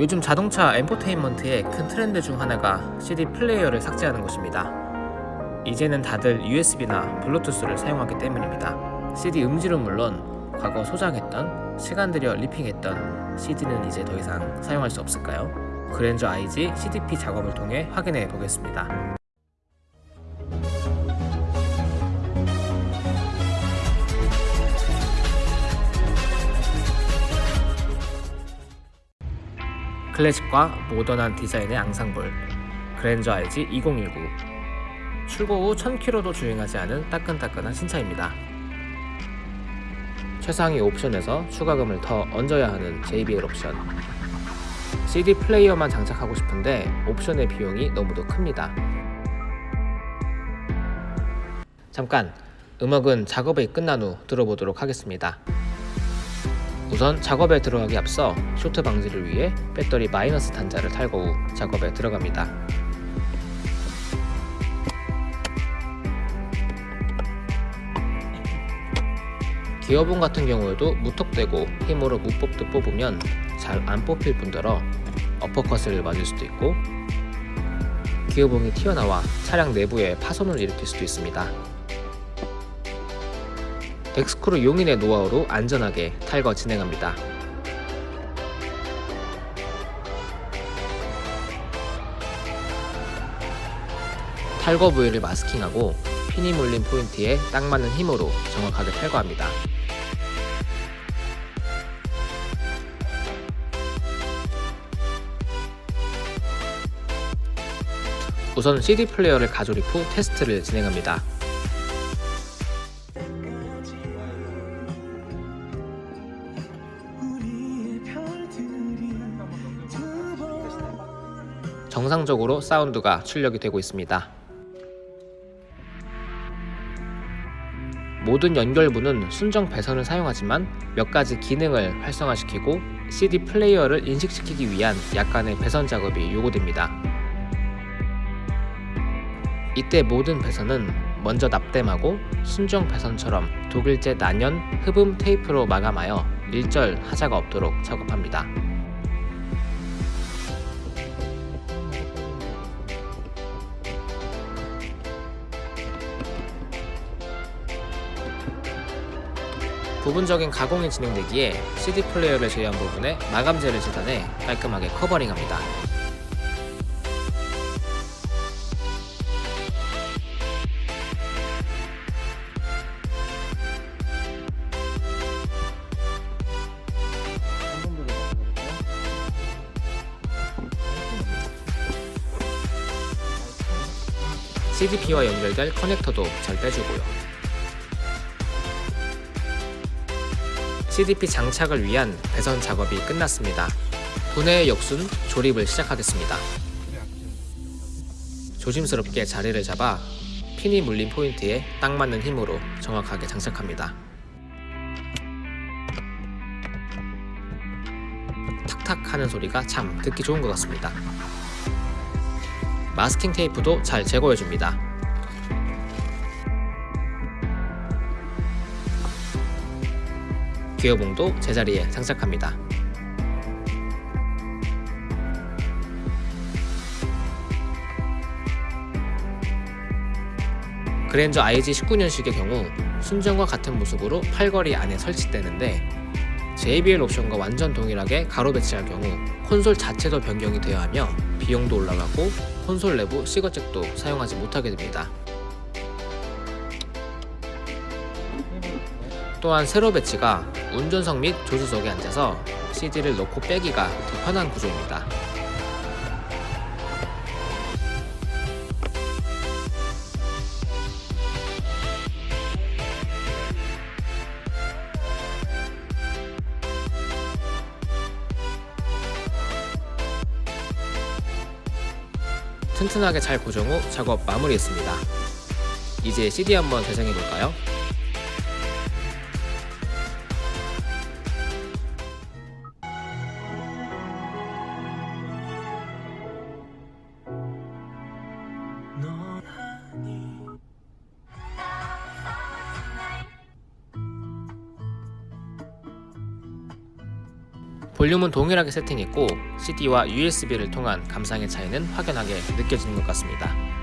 요즘 자동차 인포테인먼트의 큰 트렌드 중 하나가 CD 플레이어를 삭제하는 것입니다. 이제는 다들 USB나 블루투스를 사용하기 때문입니다. CD 음질은 물론 과거 소장했던 시간 들여 ripping했던 CD는 이제 더 이상 사용할 수 없을까요? 그랜저 IG CDP 작업을 통해 확인해 보겠습니다. 클래식과 모던한 디자인의 앙상블 그랜저 RG 2019 출고 후 1000km도 주행하지 않은 따끈따끈한 신차입니다. 최상위 옵션에서 추가금을 더 얹어야 하는 JBL 옵션 CD 플레이어만 장착하고 싶은데 옵션의 비용이 너무도 큽니다. 잠깐 음악은 작업이 끝난 후 들어보도록 하겠습니다. 우선 작업에 들어가기 앞서 쇼트 방지를 위해 배터리 마이너스 단자를 탈거 후 작업에 들어갑니다. 기어봉 같은 경우에도 무턱대고 힘으로 무뽑듯 뽑으면 잘 안 뽑힐 뿐더러 어퍼컷을 맞을 수도 있고 기어봉이 튀어나와 차량 내부에 파손을 일으킬 수도 있습니다. 덱스크루 용인의 노하우로 안전하게 탈거 진행합니다. 탈거 부위를 마스킹하고 핀이 물린 포인트에 딱 맞는 힘으로 정확하게 탈거합니다. 우선 CD 플레이어를 가조립 후 테스트를 진행합니다. 정상적으로 사운드가 출력이 되고 있습니다. 모든 연결부는 순정 배선을 사용하지만 몇 가지 기능을 활성화시키고 CD 플레이어를 인식시키기 위한 약간의 배선 작업이 요구됩니다. 이때 모든 배선은 먼저 납땜하고 순정 배선처럼 독일제 난연 흡음 테이프로 마감하여 일절 하자가 없도록 작업합니다. 부분적인 가공이 진행되기에 CD 플레이어를 제외한 부분에 마감재를 재단해 깔끔하게 커버링합니다. CDP와 연결될 커넥터도 잘 빼주고요. CDP 장착을 위한 배선 작업이 끝났습니다. 분해의 역순 조립을 시작하겠습니다. 조심스럽게 자리를 잡아 핀이 물린 포인트에 딱 맞는 힘으로 정확하게 장착합니다. 탁탁 하는 소리가 참 듣기 좋은 것 같습니다. 마스킹 테이프도 잘 제거해줍니다. 기어봉도 제자리에 장착합니다. 그랜저 IG 19년식의 경우 순정과 같은 모습으로 팔걸이 안에 설치되는데 JBL 옵션과 완전 동일하게 가로 배치할 경우 콘솔 자체도 변경이 되어야 하며 비용도 올라가고 콘솔 내부 시거잭도 사용하지 못하게 됩니다. 또한 세로 배치가 운전석 및 조수석에 앉아서 CD를 넣고 빼기가 더 편한 구조입니다. 튼튼하게 잘 고정 후 작업 마무리했습니다. 이제 CD 한번 재생해볼까요? 볼륨은 동일하게 세팅했고 CD와 USB를 통한 감상의 차이는 확연하게 느껴지는 것 같습니다.